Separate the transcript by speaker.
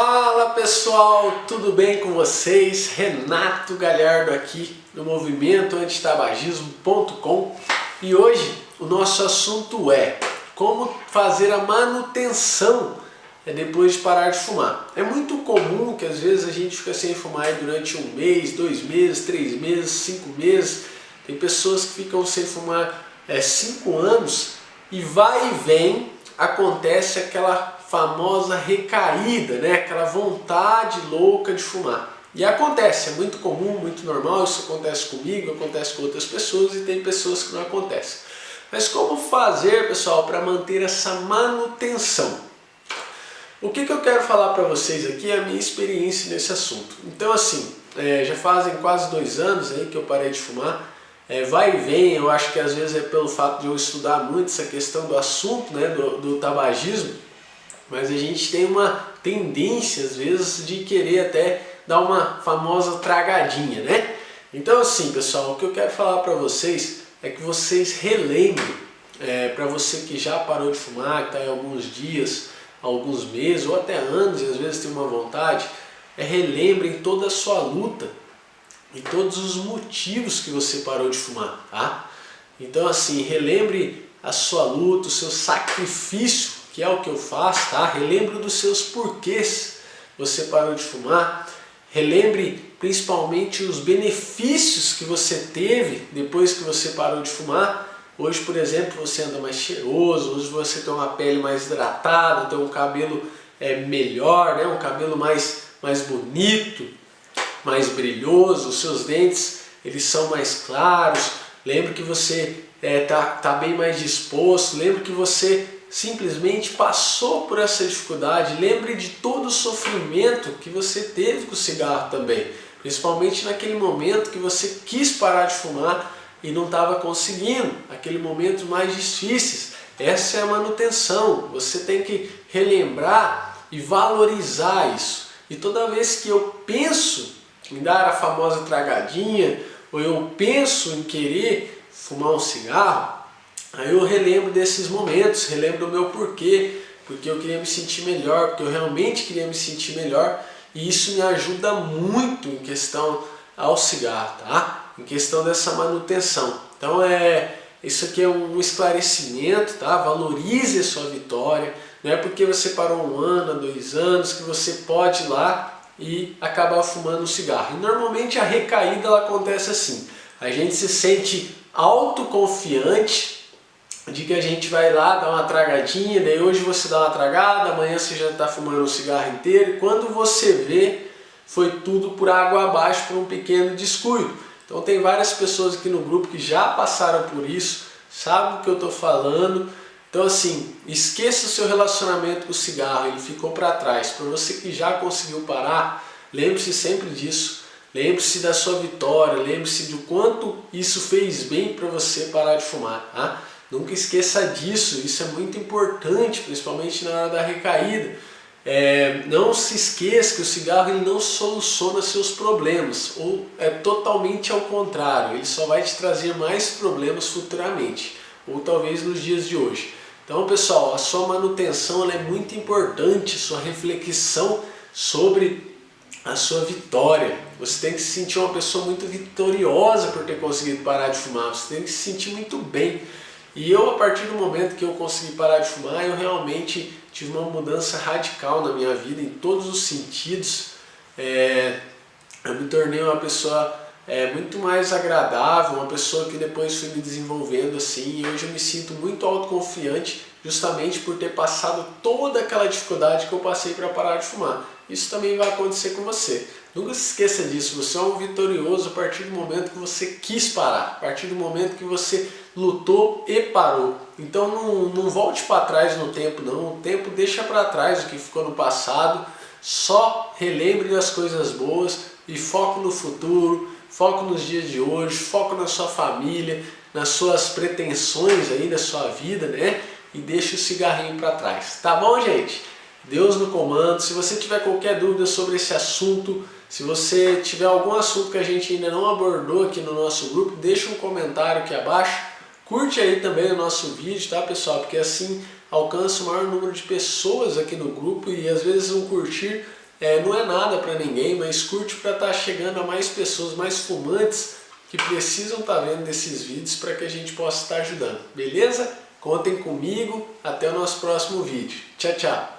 Speaker 1: Fala pessoal, tudo bem com vocês? Renato Galhardo aqui no movimento antitabagismo.com e hoje o nosso assunto é como fazer a manutenção é, depois de parar de fumar. É muito comum que às vezes a gente fica sem fumar durante um mês, dois meses, três meses, cinco meses. Tem pessoas que ficam sem fumar é, cinco anos e vai e vem acontece aquela famosa recaída, né? aquela vontade louca de fumar. E acontece, é muito comum, muito normal, isso acontece comigo, acontece com outras pessoas e tem pessoas que não acontece. Mas como fazer, pessoal, para manter essa manutenção? O que, que eu quero falar para vocês aqui é a minha experiência nesse assunto. Então assim, é, já fazem quase dois anos aí que eu parei de fumar, é, vai e vem, eu acho que às vezes é pelo fato de eu estudar muito essa questão do assunto, né, do, do tabagismo, mas a gente tem uma tendência às vezes de querer até dar uma famosa tragadinha, né? Então assim, pessoal, o que eu quero falar para vocês é que vocês relembrem, é, para você que já parou de fumar, que está em alguns dias, alguns meses ou até anos e às vezes tem uma vontade, é relembrem toda a sua luta e todos os motivos que você parou de fumar, tá? Então assim, relembre a sua luta, o seu sacrifício, que é o que eu faço, tá? Relembre dos seus porquês você parou de fumar, relembre principalmente os benefícios que você teve depois que você parou de fumar. Hoje, por exemplo, você anda mais cheiroso, hoje você tem uma pele mais hidratada, tem um cabelo é, melhor, né? um cabelo mais, mais bonito, mais brilhoso, os seus dentes eles são mais claros, lembra que você está é, tá, tá bem mais disposto, lembra que você simplesmente passou por essa dificuldade, lembre de todo o sofrimento que você teve com o cigarro também, principalmente naquele momento que você quis parar de fumar e não estava conseguindo, aquele momento mais difíceis. Essa é a manutenção, você tem que relembrar e valorizar isso. E toda vez que eu penso me dar a famosa tragadinha, ou eu penso em querer fumar um cigarro, aí eu relembro desses momentos, relembro do meu porquê, porque eu queria me sentir melhor, porque eu realmente queria me sentir melhor, e isso me ajuda muito em questão ao cigarro, tá? Em questão dessa manutenção. Então é isso aqui é um esclarecimento, tá? Valorize a sua vitória. Não é porque você parou um ano, dois anos, que você pode ir lá e acabar fumando um cigarro. E normalmente a recaída ela acontece assim, a gente se sente autoconfiante de que a gente vai lá dar uma tragadinha, daí hoje você dá uma tragada, amanhã você já está fumando um cigarro inteiro, e quando você vê, foi tudo por água abaixo por um pequeno descuido. Então tem várias pessoas aqui no grupo que já passaram por isso, sabem o que eu estou falando, então assim, esqueça o seu relacionamento com o cigarro, ele ficou para trás. Para você que já conseguiu parar, lembre-se sempre disso. Lembre-se da sua vitória, lembre-se do quanto isso fez bem para você parar de fumar. Tá? Nunca esqueça disso, isso é muito importante, principalmente na hora da recaída. É, não se esqueça que o cigarro ele não soluciona seus problemas, ou é totalmente ao contrário, ele só vai te trazer mais problemas futuramente, ou talvez nos dias de hoje. Então, pessoal, a sua manutenção é muito importante, sua reflexão sobre a sua vitória. Você tem que se sentir uma pessoa muito vitoriosa por ter conseguido parar de fumar, você tem que se sentir muito bem. E eu, a partir do momento que eu consegui parar de fumar, eu realmente tive uma mudança radical na minha vida, em todos os sentidos. É, eu me tornei uma pessoa é, muito mais agradável, uma pessoa que depois fui me desenvolvendo assim, e hoje eu me sinto muito autoconfiante justamente por ter passado toda aquela dificuldade que eu passei para parar de fumar. Isso também vai acontecer com você. Nunca se esqueça disso, você é um vitorioso a partir do momento que você quis parar, a partir do momento que você lutou e parou. Então não, não volte para trás no tempo não, o tempo deixa para trás o que ficou no passado, só relembre das coisas boas e foque no futuro, foco nos dias de hoje, foco na sua família, nas suas pretensões aí da sua vida, né? E deixe o cigarrinho para trás. Tá bom, gente? Deus no comando. Se você tiver qualquer dúvida sobre esse assunto, se você tiver algum assunto que a gente ainda não abordou aqui no nosso grupo, deixa um comentário aqui abaixo. Curte aí também o nosso vídeo, tá pessoal? Porque assim alcança o maior número de pessoas aqui no grupo e às vezes um curtir É, não é nada para ninguém, mas curte para estar tá chegando a mais pessoas, mais fumantes que precisam estar tá vendo esses vídeos para que a gente possa estar tá ajudando. Beleza? Contem comigo, até o nosso próximo vídeo. Tchau, tchau!